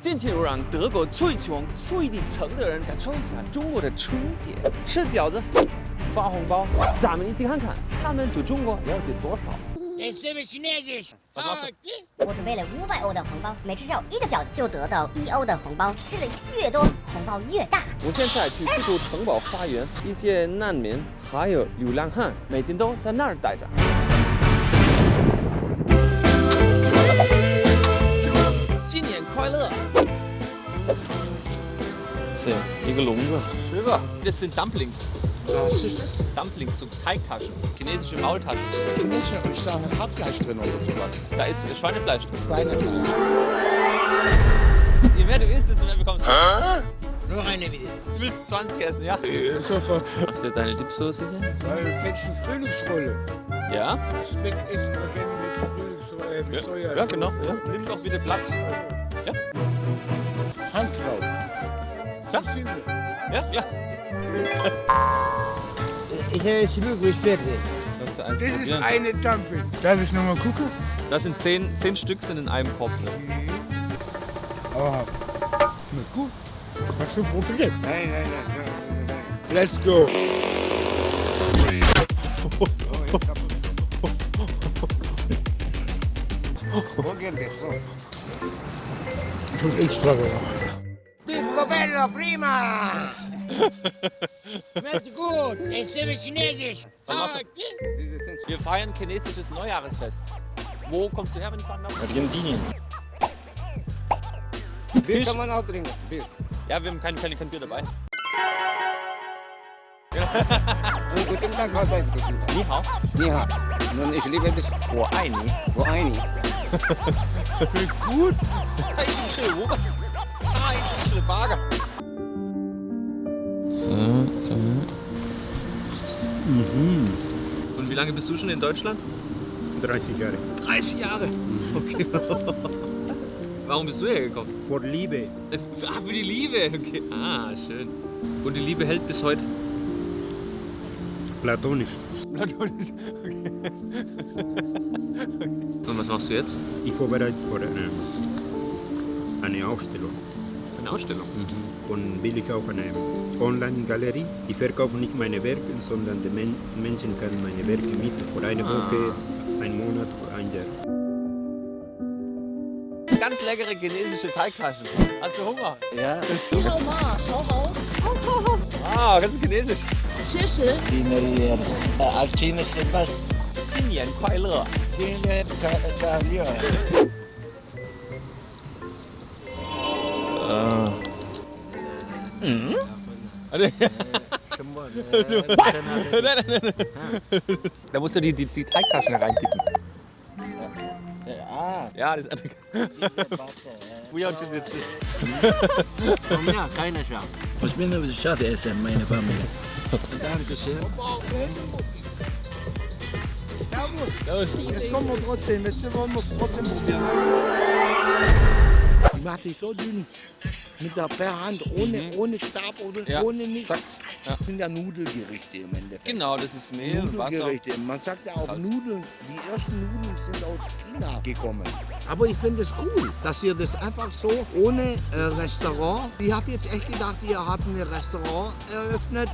近期就让德国最穷、最底层的人感受一下中国的春节，吃饺子、发红包。咱们一起看看他们对中国了解多少。我准备了五百欧的红包，每吃掉一个饺子就得到一欧的红包，吃的越多，红包越大。我现在去西都城堡花园，一些难民还有流浪汉每天都在那儿待着。Hier gelungen. Silber. Das sind Dumplings. Was ist das? Dumplings, so Teigtaschen. Chinesische Maultaschen. Chinesische, ich da ein Hartfleisch drin oder sowas. Da ist äh, Schweinefleisch drin. Schweinefleisch. Je mehr du isst, desto mehr bekommst du. Äh? Noch eine wieder. Du willst 20 essen, ja? ja sofort. Machst du deine Dipsoße hier? Weil eine Frühlingsrolle. Ja? Schmeckt Essen gerne mit Frühlingsrolle, äh, mit ja. Soja. Ja, genau. Ja. Nimm doch bitte Platz. Ja? Hand. Ja? Ja, ja. Ich habe Schluck bitte. Das ist, Das eine Dumpling. Darf ich nochmal gucken? Das sind 10, 10 Stück sind in einem Kopf. Ne? Ah, schmeckt gut. Hast du probiert? Nein, nein, nein, nein, nein. Let's go. Und extra gemacht. Picco bello, prima! Schmeckt gut, ich liebe Chinesisch. Wir feiern chinesisches Neujahresfest. Wo kommst du her, wenn ich fragen darf? Argentinien. Bier kann man auch trinken. Bier. Ja, wir haben kein, kein, kein Bier dabei. Guten Tag, was heißt guten Tag? Ni hao. Ja, nun ich liebe dich. Wo ein Ni. Wo eine? Gut. Da ist ein Schille Wuger. Da ist ein Schille Bagger. Und wie lange bist du schon in Deutschland? 30 Jahre. 30 Jahre. Okay. Warum bist du hergekommen? Vor Liebe. Äh, Ah, für die Liebe. Okay. Ah, schön. Und die Liebe hält bis heute. Platonisch. Platonisch. Okay. Und was machst du jetzt? Ich vorbereite für eine, eine Ausstellung Für eine Ausstellung. Und will ich auch eine Online-Galerie. Ich verkaufe nicht meine Werke, sondern die Men Menschen können meine Werke mieten. Für eine Ah. Woche, einen Monat, für ein Jahr. Ganz leckere chinesische Teigtaschen. Hast du Hunger? Ja, 你好吗？好好，好好好， Ah, ganz chinesisch. 谢谢。 China Als China ist was? 新年快乐。 Ah. Hmm? Ada. Semua. Nein, nein, nein. Da musst du die, die, die Teigtaschen reinkippen. Ja. Ja, das ist einfach. Buja und Chips jetzt schön. Ja, keine Chance. Ich bin ein Schade essen, meine Familie. Dankeschön. Servus. Servus. Jetzt kommen wir trotzdem, jetzt wollen wir trotzdem probieren. Macht sich so dünn. Mit der per Hand, ohne, ohne Stab oder Ja, ohne nichts. zack. Ja. Das sind ja Nudelgerichte im Endeffekt. Genau, das ist Mehl und Wasser. Nudelgerichte. Man sagt ja auch Salz. Nudeln. Die ersten Nudeln sind aus China gekommen. Aber ich finde es cool, dass ihr das einfach so ohne äh, Restaurant. Ich habe jetzt echt gedacht, ihr habt ein Restaurant eröffnet.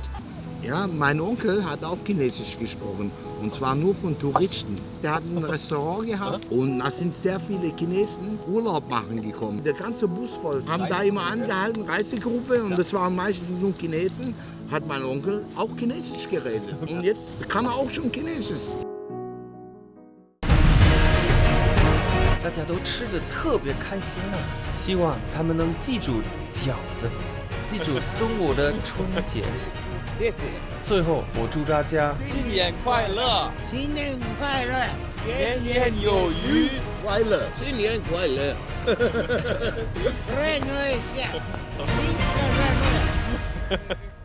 Ja, mein Onkel hat auch Chinesisch gesprochen und zwar nur von Touristen. Der hat ein Restaurant gehabt und da sind sehr viele Chinesen Urlaub machen gekommen. Der ganze Bus voll. Haben da immer angehalten, Reisegruppe und das waren meistens nur Chinesen. Hat mein Onkel auch Chinesisch geredet. Und jetzt kann er auch schon Chinesisch. 大家都吃的特别开心啊！希望他们能记住饺子，记住中国的春节。 谢谢。最后，我祝大家新年快乐，新年快乐，年年有余，快乐，新年快乐。哈哈哈！新快乐。